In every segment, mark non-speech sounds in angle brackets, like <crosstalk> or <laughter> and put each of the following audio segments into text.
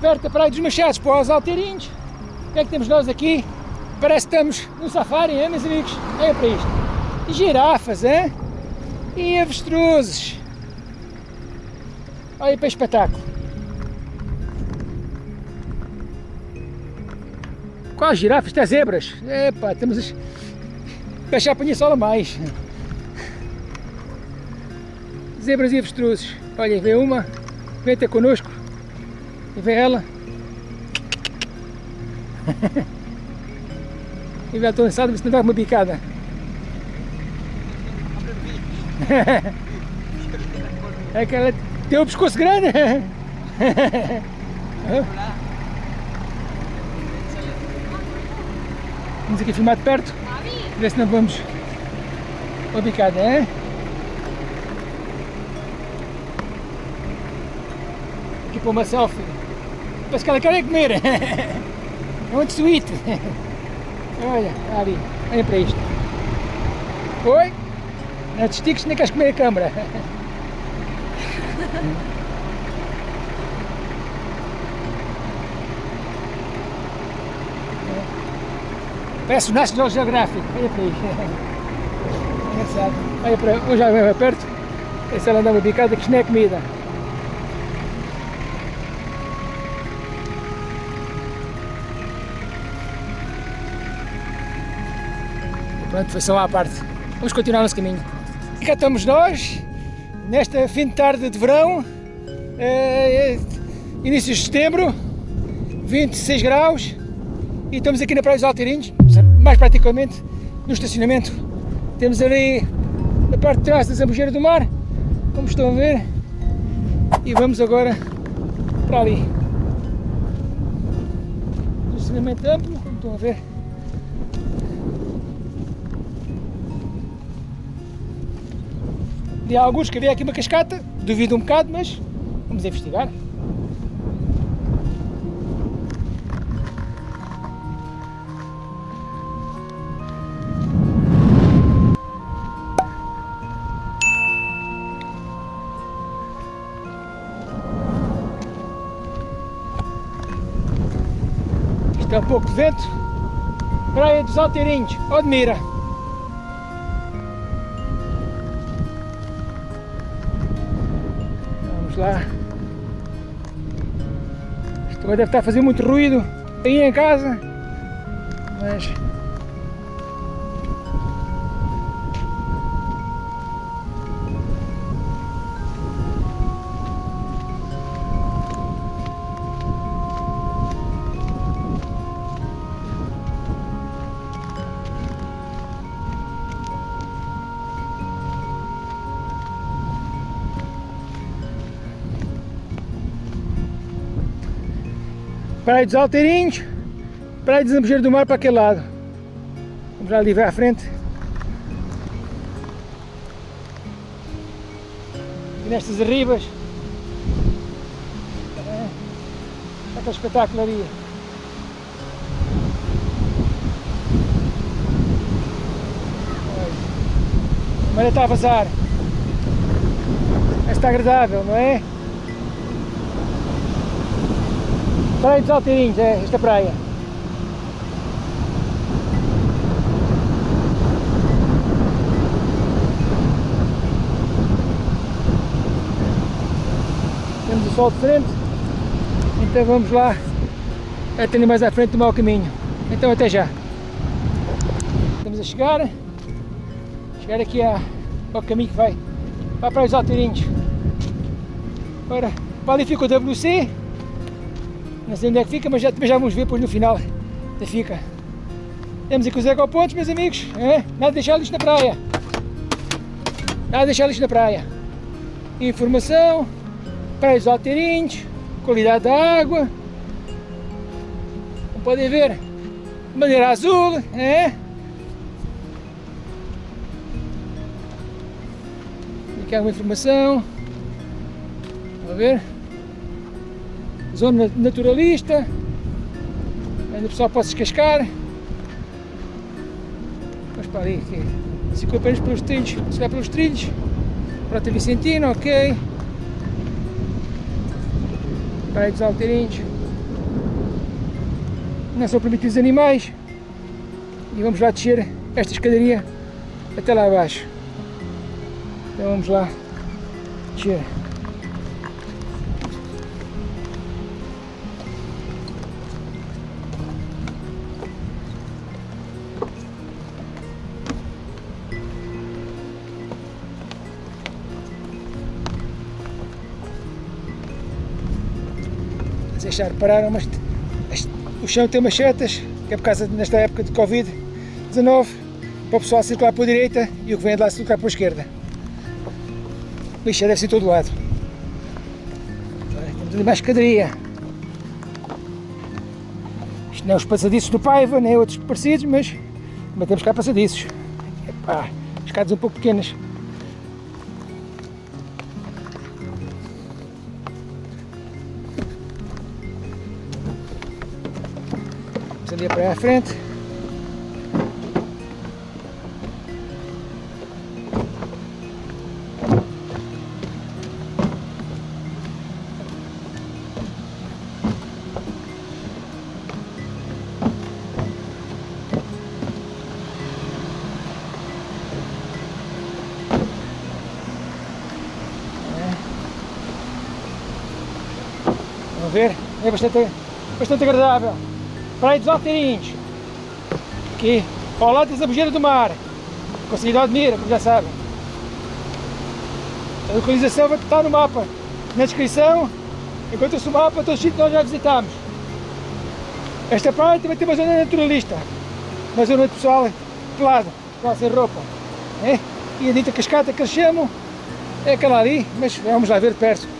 da Praia dos Machados para os Alteirinhos. O que é que temos nós aqui? Parece que estamos no safari, hein, meus amigos? Olha para isto. E girafas, hein? E avestruzes. Olha para o espetáculo. Quais girafas? Até zebras. Epá, temos as... Deixar a sola mais. Zebras e avestruzes. Olha, vem uma, vem até connosco. E vem ela. <laughs> e vem lançada, mas não dá uma bicada. <laughs> é que ela tem o pescoço grande. <laughs> Vamos aqui filmar de perto, ver se não vamos uma bicada, é? Aqui para uma selfie. Parece que ela quer comer. É muito sweet. Olha, ali, olha para isto. Oi? Não te estiques nem queres comer a câmera. Parece o National Geographic, olha para isto. Engraçado. Olha para, vou já ver perto. Essa ela anda uma bicada que isto não é comida. Pronto, foi só à parte. Vamos continuar nosso caminho. E cá estamos nós, nesta fim de tarde de verão, é, início de setembro, 26 graus, e estamos aqui na Praia dos Alteirinhos, mais praticamente no estacionamento. Temos ali a parte de trás da Zambujeira do Mar, como estão a ver, e vamos agora para ali. Estacionamento amplo, como estão a ver. De alguns que havia aqui uma cascata, duvido um bocado, mas vamos investigar. Isto é um pouco de vento. Praia dos Alteirinhos, Odmira. Lá. Isto deve estar a fazer muito ruído aí em casa, mas Praia dos Alteirinhos, Praia de Zambujeiro do Mar para aquele lado. Vamos lá ali ver à frente. E nestas arribas. É, aquele espetáculo ali. A maré está a vazar. Está agradável, não é? Praia dos Alteirinhos, é esta praia. Temos o sol de frente, então vamos lá até mais à frente tomar o caminho. Então até já. Estamos a chegar, chegar aqui ao caminho que vai para a Praia dos Alteirinhos. Ora, para ali fica o WC, não sei onde é que fica, mas já, já vamos ver depois no final da fica. Temos aqui os ecopontos, meus amigos. É? Nada de deixar lixo na praia. Nada de deixar lixo na praia. Informação, praias alteirinhos, qualidade da água. Como podem ver, bandeira azul, é? Aqui há uma informação. Vamos ver zona naturalista, ainda o pessoal pode se cascar. Vamos para ali, aqui. Se apenas pelos trilhos, se vai pelos trilhos, Prata Vicentina, ok. Praia dos Alteirinhos. não são permitidos animais. E vamos lá descer esta escadaria até lá abaixo. Então vamos lá descer. Deixar repararam, mas o chão tem umas setas, que é por causa nesta época de Covid-19, para o pessoal circular para a direita e o que vem de lá circular para a esquerda. Isto deve ser todo lado. Temos ali mais escadaria. Isto não é os passadiços do Paiva, nem outros parecidos, mas também temos cá passadiços. Epá, escadas um pouco pequenas. Ali para a frente. Vamos ver, é bastante, bastante agradável. Praia dos Alteirinhos, aqui ao lado da Zabujeira do Mar, cidade de Mira, como já sabem. A localização vai estar no mapa, na descrição, encontra-se o mapa todos os sítios que nós já visitámos. Esta praia também tem uma zona naturalista, uma zona pessoal pelado, pessoal sem roupa. É? E a dita cascata que eles chamam é aquela ali, mas vamos lá ver perto.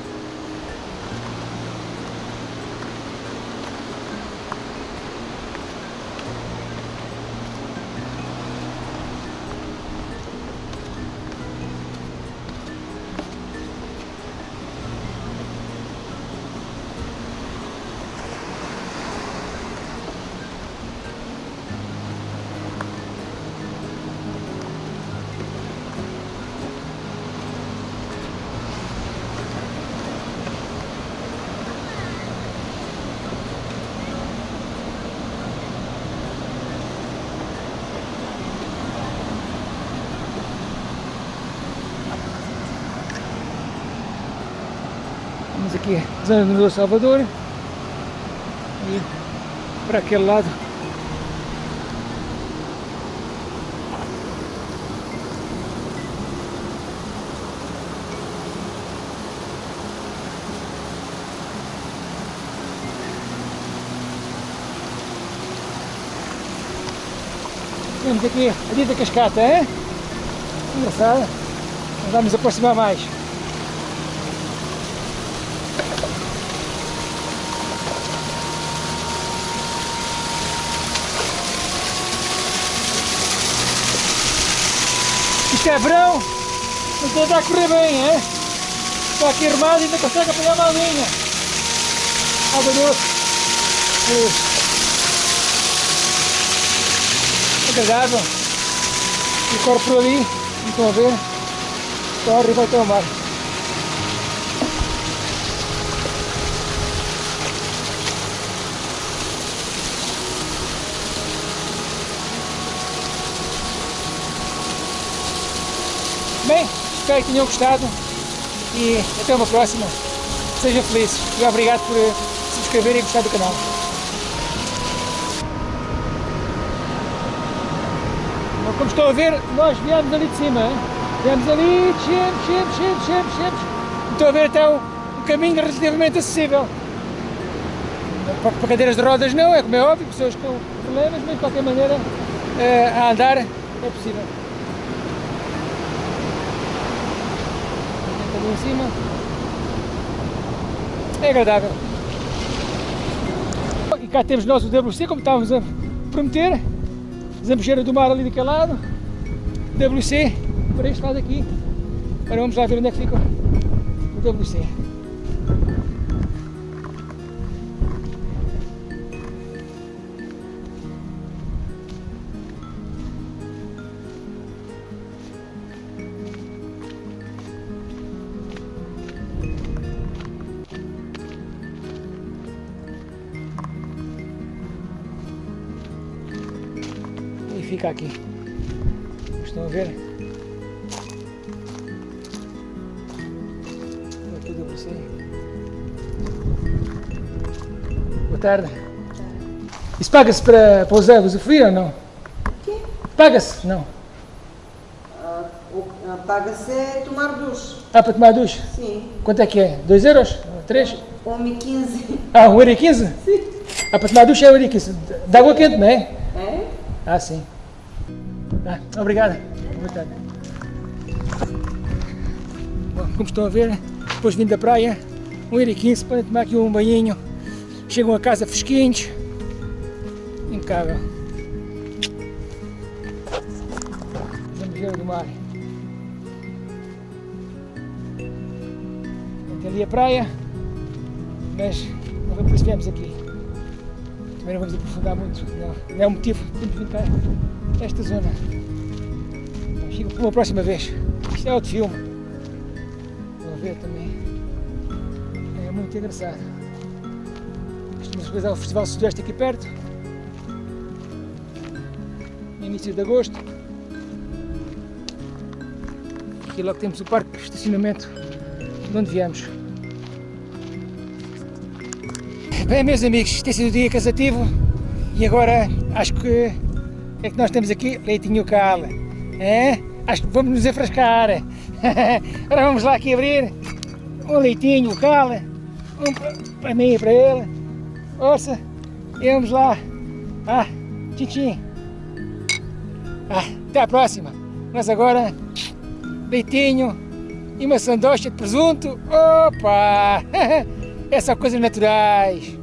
Aqui, zona do Salvador. E para aquele lado. Temos aqui a Dita Cascata, é? Engraçado. Vamos aproximar mais. Isto é verão, então está a correr bem, é? Está aqui armado e ainda consegue apanhar uma linha. Água doce. Agradável. E corre por ali, não estão a ver? Corre e vai até Bem, espero que tenham gostado e até uma próxima. Sejam felizes e obrigado por subscrever e gostar do canal. Como estão a ver, nós viemos ali de cima. Viemos ali, descemos, descemos, descemos, descemos, descemos. Estão a ver até um, caminho relativamente acessível. Para, para cadeiras de rodas não, é como é óbvio, pessoas com problemas, mas de qualquer maneira a andar é possível. Ali em cima. É agradável. E cá temos nós o WC, como estávamos a prometer. Zambujeira do mar ali daquele lado. WC, para este lado aqui. Agora vamos lá ver onde é que fica o WC. Fica aqui. Estão a ver? Olha tudo para você. Boa tarde. Isso paga-se para, para usar, usufruir ou não? quê? Paga-se? Não. O- ah, Paga-se é tomar duche. Ah, para tomar duche? Sim. Quanto é que é? 2 euros? 3? 1,15. Ah, 1 euro e 15? Sim. Ah, para tomar duche é 1 euro e 15. De água quente, não é? É? Ah, sim. Ah, obrigado. Bom, como estão a ver, depois vindo da praia, 1,15€, podem tomar aqui um banhinho. Chegam a casa fresquinhos. Impecável. Vamos ver o do mar. Tem ali a praia, mas não foi por isso que viemos aqui. Também não vamos aprofundar muito, não, não é o motivo de vir cá esta zona. Então, fica para uma próxima vez. Isto é outro filme. Vão ver também. É muito engraçado. Estamos a realizar o Festival Sudoeste aqui perto. No início de agosto. Aqui logo temos o parque de estacionamento de onde viemos. Bem, meus amigos, tem sido um dia cansativo e agora acho que é que nós temos aqui leitinho cal. É? Acho que vamos nos enfrascar. <laughs> agora vamos lá aqui abrir um leitinho cal, um pa- para mim e para ele. Ouça, e vamos lá. Ah, tchim tchim. Ah, até a próxima. Mas agora, leitinho e uma sandocha de presunto. Opa! <laughs> É só coisas naturais.